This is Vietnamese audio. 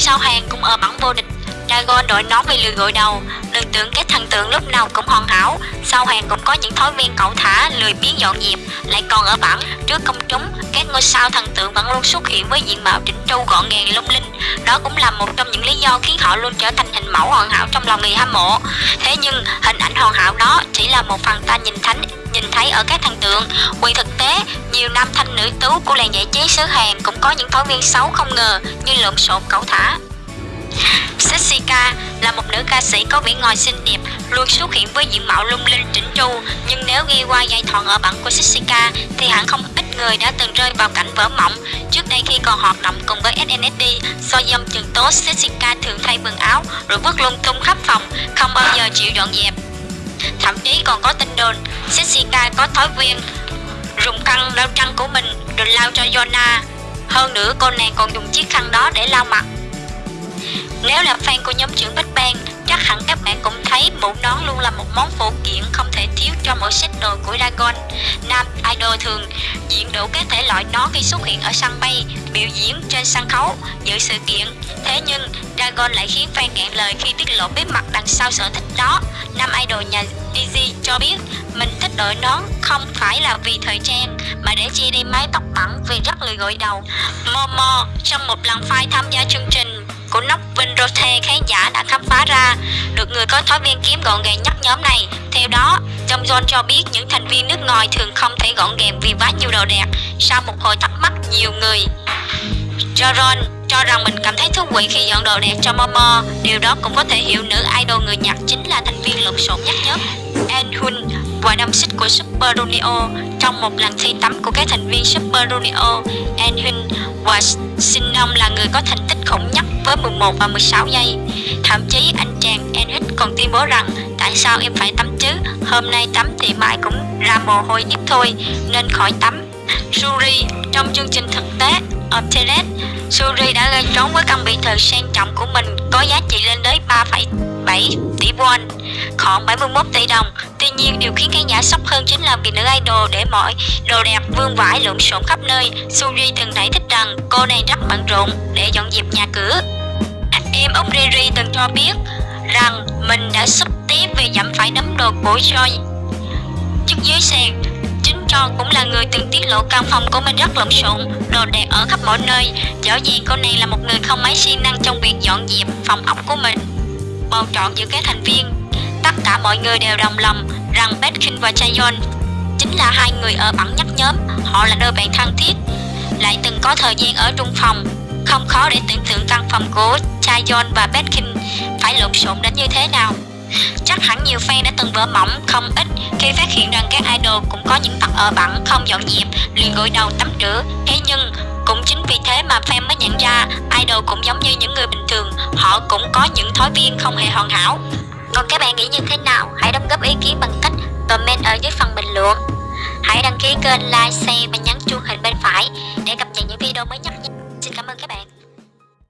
sau hàng cũng ở bảng vô địch. Dragon đội nón bị lừa gội đầu. Đừng tưởng các thần tượng lúc nào cũng hoàn hảo. Sau hàng cũng có những thói viên cẩu thả Lười biếng dọn dẹp. Lại còn ở bảng trước công chúng Các ngôi sao thần tượng vẫn luôn xuất hiện với diện mạo chỉnh chu gọn gàng lung linh. Đó cũng là một trong những lý do khiến họ luôn trở thành hình mẫu hoàn hảo trong lòng người hâm mộ. Thế nhưng hình ảnh hoàn hảo đó chỉ là một phần ta nhìn thánh nhìn thấy ở các thần tượng. Quyền thực tế, nhiều nam thanh nữ tú của làng giải trí xứ Hàn cũng có những thói viên xấu không ngờ như lộn xộn cẩu thả. Jessica là một nữ ca sĩ có vẻ ngoài xinh đẹp, luôn xuất hiện với diện mạo lung linh chỉnh chu. Nhưng nếu ghi qua giai thoại ở bản của Jessica thì hẳn không ít người đã từng rơi vào cảnh vỡ mộng. Trước đây khi còn hoạt động cùng với SNSD, do dâm trường tố Jessica thường thay quần áo rồi vứt lung tung khắp phòng, không bao giờ chịu dọn dẹp. Thậm chí còn có tin đồn Jessica có thói quen rụng khăn lau trăng của mình rồi lau cho Jonah. Hơn nữa cô nàng còn dùng chiếc khăn đó để lau mặt nếu là fan của nhóm trưởng Big Bang, chắc hẳn các bạn cũng thấy mũ nón luôn là một món phụ kiện không thể thiếu cho mỗi set đồ của Dragon. Nam idol thường diện đủ các thể loại nón khi xuất hiện ở sân bay, biểu diễn trên sân khấu, dự sự kiện. Thế nhưng Dragon lại khiến fan ngạn lời khi tiết lộ bí mật đằng sau sở thích đó. Nam idol nhà DJ cho biết mình thích đội nón không phải là vì thời trang mà để che đi mái tóc bẩn vì rất lười gội đầu. Momo trong một lần phai tham gia chương trình của nóc Vinrothe khán giả đã khám phá ra được người có thói viên kiếm gọn gàng nhất nhóm này. Theo đó, Trong John cho biết những thành viên nước ngoài thường không thể gọn gàng vì quá nhiều đồ đẹp. Sau một hồi thắc mắc nhiều người, John cho rằng mình cảm thấy thú vị khi dọn đồ đẹp cho Momo. Điều đó cũng có thể hiểu nữ idol người Nhật chính là thành viên lộn xộn nhất nhất. nhóm. Anhun và năm xích của Super Junior trong một lần thi tắm của các thành viên Super Junior. Anhun và Sinom là người có thành tích khủng nhất với 11 và 16 giây. Thậm chí anh chàng Enhit còn tuyên bố rằng tại sao em phải tắm chứ, hôm nay tắm thì mai cũng ra mồ hôi nhất thôi, nên khỏi tắm. Suri trong chương trình thực tế Obtelet, Suri đã gây trốn với căn biệt thự sang trọng của mình có giá trị lên tới 3,7 tỷ won, khoảng 71 tỷ đồng. Tuy nhiên, điều khiến khán giả sốc hơn chính là vì nữ idol để mọi đồ đẹp vương vãi lộn xộn khắp nơi. Suri từng giải thích rằng cô này rất bận rộn để dọn dẹp nhà cửa. Em ông Riri từng cho biết rằng mình đã sắp tiếp vì dẫm phải đấm đồ của Joy trước dưới sàn cho cũng là người từng tiết lộ căn phòng của mình rất lộn xộn, đồ đạc ở khắp mọi nơi. Rõ gì cô này là một người không mấy siêng năng trong việc dọn dẹp phòng ốc của mình. Bầu chọn giữa các thành viên, tất cả mọi người đều đồng lòng rằng Betkin và Chayon chính là hai người ở bẩn nhất nhóm. Họ là đôi bạn thân thiết, lại từng có thời gian ở trung phòng. Không khó để tưởng tượng căn phòng của Chayon và Betkin phải lộn xộn đến như thế nào. Chắc hẳn nhiều fan đã từng vỡ mỏng không ít khi phát hiện rằng các idol cũng có những tật ở bẩn không dọn dẹp, liền gội đầu tắm rửa. Thế nhưng cũng chính vì thế mà fan mới nhận ra idol cũng giống như những người bình thường, họ cũng có những thói viên không hề hoàn hảo. Còn các bạn nghĩ như thế nào? Hãy đóng góp ý kiến bằng cách comment ở dưới phần bình luận. Hãy đăng ký kênh, like, share và nhấn chuông hình bên phải để cập nhật những video mới nhất. xin cảm ơn các bạn